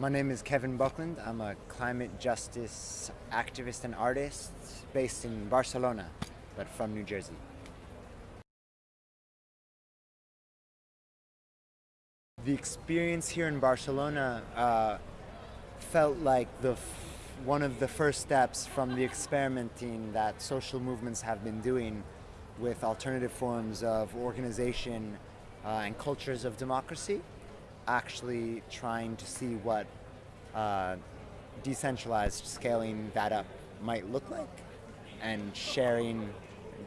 My name is Kevin Buckland. I'm a climate justice activist and artist based in Barcelona, but from New Jersey. The experience here in Barcelona uh, felt like the one of the first steps from the experimenting that social movements have been doing with alternative forms of organization uh, and cultures of democracy actually trying to see what uh, decentralized scaling that up might look like and sharing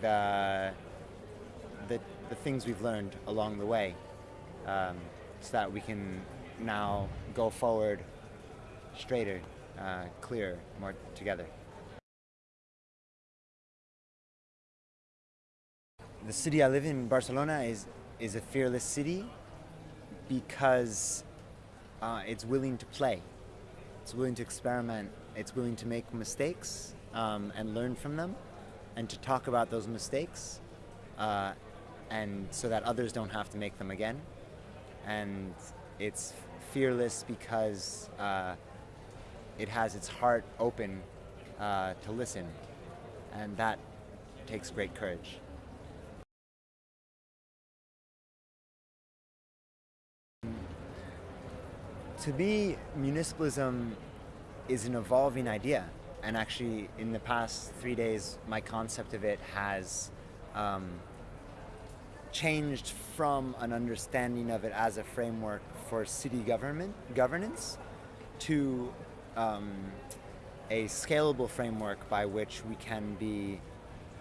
the, the, the things we've learned along the way um, so that we can now go forward straighter, uh, clearer, more together. The city I live in, Barcelona, is, is a fearless city because uh, it's willing to play. It's willing to experiment. It's willing to make mistakes um, and learn from them and to talk about those mistakes uh, and so that others don't have to make them again. And it's fearless because uh, it has its heart open uh, to listen and that takes great courage. To me, municipalism is an evolving idea. And actually, in the past three days, my concept of it has um, changed from an understanding of it as a framework for city government governance to um, a scalable framework by which we can be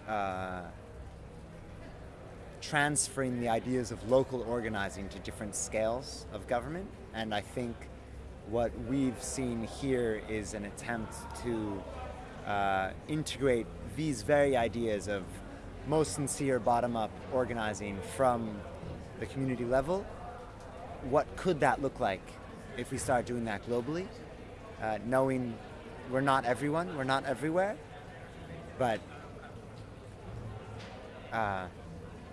uh, transferring the ideas of local organizing to different scales of government. And I think what we've seen here is an attempt to uh, integrate these very ideas of most sincere bottom-up organizing from the community level. What could that look like if we start doing that globally? Uh, knowing we're not everyone, we're not everywhere, but uh,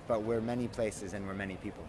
but we're many places and we're many people.